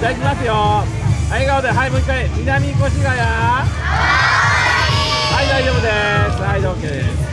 じゃあいきますよ。笑顔ではいもう一回南越谷。はい大丈夫です。はい OK です。